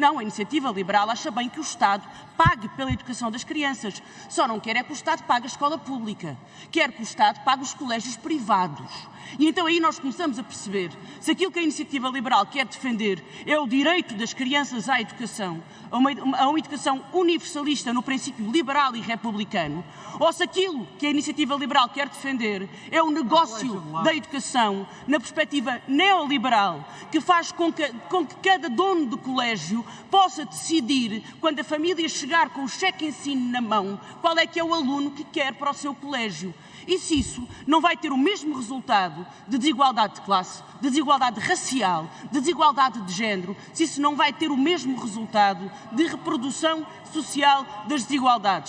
Não, a iniciativa liberal acha bem que o Estado pague pela educação das crianças. Só não quer é que o Estado pague a escola pública. Quer que o Estado pague os colégios privados. E então aí nós começamos a perceber se aquilo que a iniciativa liberal quer defender é o direito das crianças à educação, a uma, a uma educação universalista no princípio liberal e republicano, ou se aquilo que a iniciativa liberal quer defender é o negócio da educação na perspectiva neoliberal, que faz com que, com que cada dono do colégio possa decidir, quando a família chegar com o cheque ensino na mão, qual é que é o aluno que quer para o seu colégio. E se isso não vai ter o mesmo resultado de desigualdade de classe, de desigualdade racial, de desigualdade de género, se isso não vai ter o mesmo resultado de reprodução social das desigualdades.